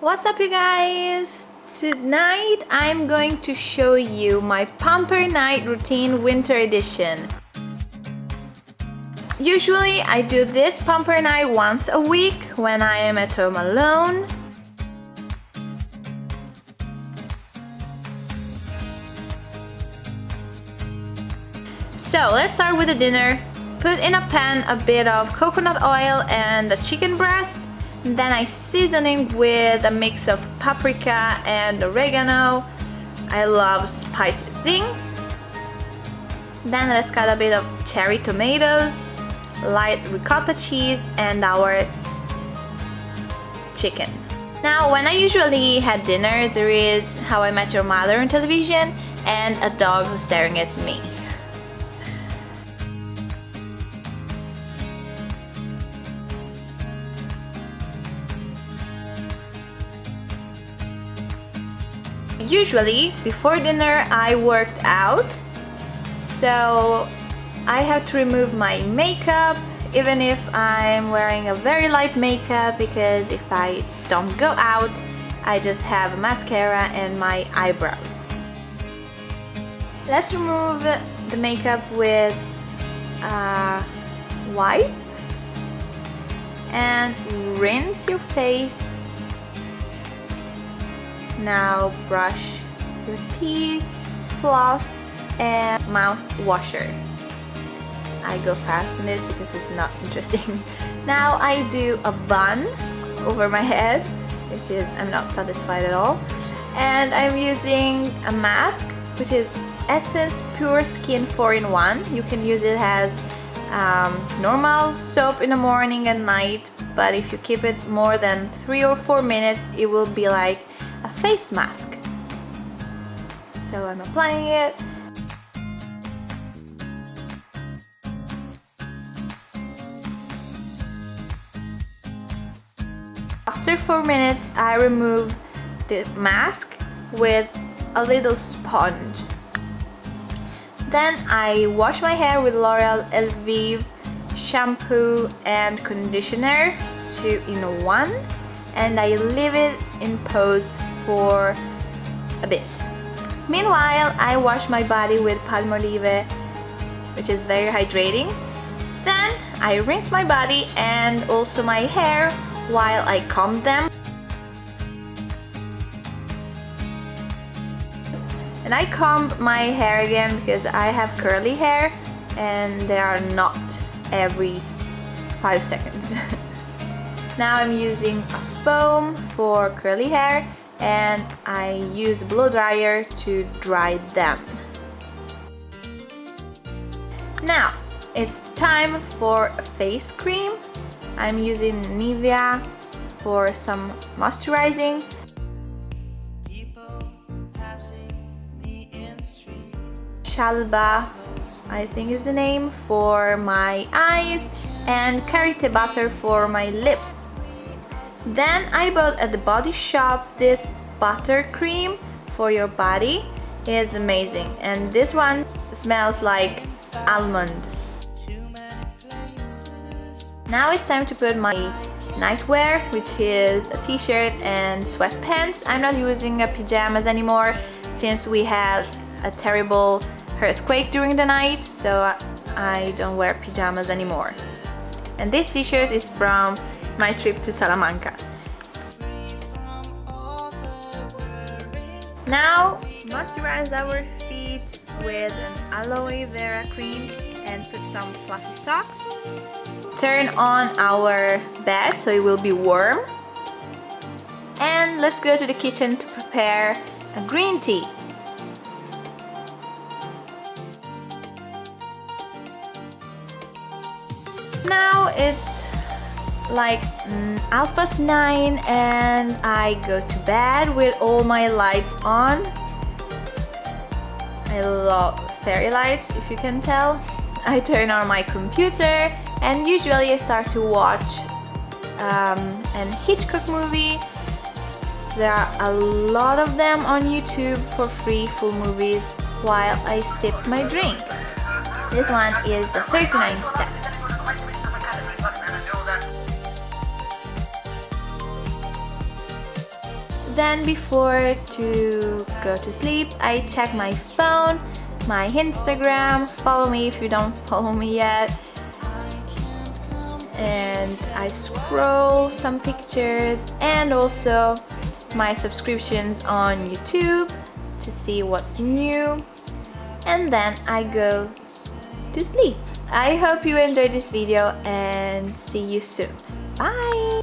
What's up you guys? Tonight I'm going to show you my pamper night routine winter edition. Usually I do this pamper night once a week when I am at home alone. So let's start with the dinner. Put in a pan a bit of coconut oil and the chicken breast then I season it with a mix of paprika and oregano. I love spicy things. Then let's cut a bit of cherry tomatoes, light ricotta cheese and our chicken. Now when I usually had dinner there is How I Met Your Mother on television and a dog who's staring at me. Usually before dinner I worked out. So I have to remove my makeup even if I'm wearing a very light makeup because if I don't go out I just have mascara and my eyebrows. Let's remove the makeup with a wipe and rinse your face now brush your teeth, floss, and mouth washer. I go fast in this because it's not interesting. now I do a bun over my head, which is I'm not satisfied at all. And I'm using a mask, which is Essence Pure Skin 4-in-1. You can use it as um, normal soap in the morning and night, but if you keep it more than 3 or 4 minutes, it will be like face mask. So I'm applying it. After 4 minutes, I remove the mask with a little sponge. Then I wash my hair with L'Oreal Elvive shampoo and conditioner, two in one, and I leave it in pose for a bit. Meanwhile, I wash my body with Palmolive, which is very hydrating. Then I rinse my body and also my hair while I comb them. And I comb my hair again because I have curly hair and they are not every 5 seconds. now I'm using a foam for curly hair and I use blow dryer to dry them. Now it's time for face cream. I'm using Nivea for some moisturizing. Shalba, I think is the name, for my eyes and Karité butter for my lips. Then I bought at the body shop this butter cream for your body. It is amazing and this one smells like almond. Now it's time to put my nightwear which is a t-shirt and sweatpants. I'm not using a pajamas anymore since we had a terrible earthquake during the night so I don't wear pajamas anymore. And this t-shirt is from my trip to Salamanca. Now, moisturize our feet with an aloe vera cream and put some fluffy socks. Turn on our bed so it will be warm. And let's go to the kitchen to prepare a green tea. Now it's like mm, half past nine and I go to bed with all my lights on. I love fairy lights if you can tell. I turn on my computer and usually I start to watch um, an Hitchcock movie. There are a lot of them on YouTube for free full movies while I sip my drink. This one is the 39 Steps then before to go to sleep I check my phone my Instagram follow me if you don't follow me yet and I scroll some pictures and also my subscriptions on YouTube to see what's new and then I go to sleep. I hope you enjoyed this video and see you soon. Bye!